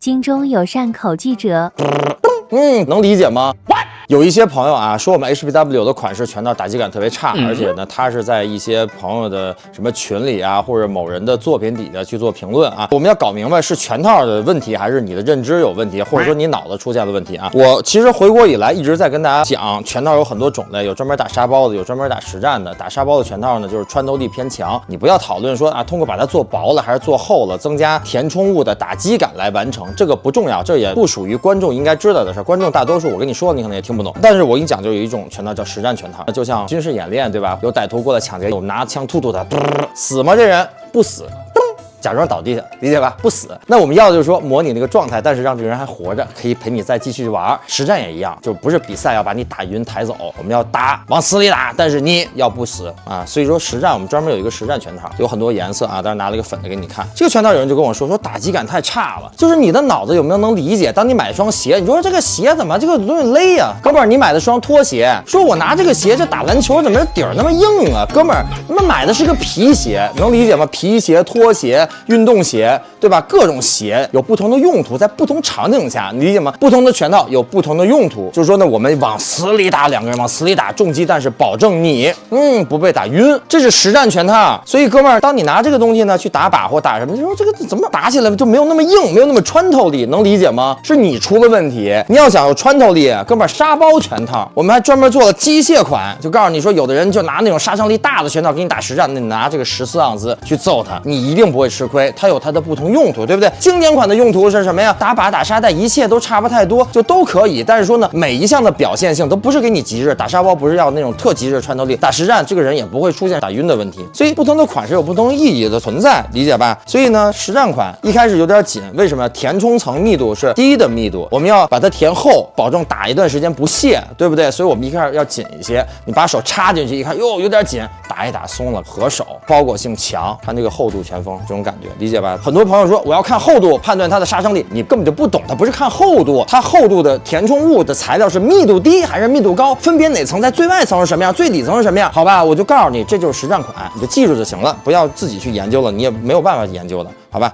京中有善口技者，嗯，能理解吗？有一些朋友啊说我们 HPW 的款式全套打击感特别差，而且呢，他是在一些朋友的什么群里啊，或者某人的作品底下去做评论啊。我们要搞明白是全套的问题，还是你的认知有问题，或者说你脑子出现了问题啊？我其实回国以来一直在跟大家讲，全套有很多种类，有专门打沙包的，有专门打实战的。打沙包的全套呢，就是穿透力偏强，你不要讨论说啊，通过把它做薄了还是做厚了，增加填充物的打击感来完成，这个不重要，这也不属于观众应该知道的事。观众大多数我跟你说，你可能也听不懂，但是我跟你讲，就有一种拳套叫实战拳套，就像军事演练，对吧？有歹徒过来抢劫，有拿枪突突他，死吗？这人不死。假装倒地下，理解吧？不死。那我们要的就是说模拟那个状态，但是让这个人还活着，可以陪你再继续玩。实战也一样，就不是比赛要把你打晕抬走，我们要打，往死里打，但是你要不死啊。所以说实战我们专门有一个实战拳套，有很多颜色啊。当时拿了一个粉的给你看。这个拳套有人就跟我说说打击感太差了，就是你的脑子有没有能理解？当你买一双鞋，你说这个鞋怎么这个东西勒呀？哥们儿，你买的双拖鞋，说我拿这个鞋这打篮球怎么这底儿那么硬啊？哥们儿，他妈买的是个皮鞋，能理解吗？皮鞋、拖鞋、运动鞋。对吧？各种鞋有不同的用途，在不同场景下，你理解吗？不同的拳套有不同的用途，就是说呢，我们往死里打，两个人往死里打，重击，但是保证你，嗯，不被打晕，这是实战拳套。所以哥们儿，当你拿这个东西呢去打靶或打什么，你说这个怎么打起来就没有那么硬，没有那么穿透力，能理解吗？是你出了问题。你要想有穿透力，哥们儿，沙包拳套，我们还专门做了机械款，就告诉你说，有的人就拿那种杀伤力大的拳套给你打实战，那你拿这个十四盎司去揍他，你一定不会吃吃亏，它有它的。不同用途，对不对？经典款的用途是什么呀？打靶、打沙袋，一切都差不太多，就都可以。但是说呢，每一项的表现性都不是给你极致。打沙包不是要那种特极致穿透力，打实战这个人也不会出现打晕的问题。所以不同的款式有不同意义的存在，理解吧？所以呢，实战款一开始有点紧，为什么？填充层密度是低的密度，我们要把它填厚，保证打一段时间不泄，对不对？所以我们一开始要紧一些。你把手插进去一看，哟，有点紧，打一打松了，合手，包裹性强，看这个厚度前锋这种感 感觉，理解吧？很多朋友说我要看厚度判断它的杀伤力，你根本就不懂，它不是看厚度，它厚度的填充物的材料是密度低还是密度高，分别哪层在最外层是什么样，最底层是什么样？好吧，我就告诉你，这就是实战款，你就记住就行了，不要自己去研究了，你也没有办法研究的，好吧？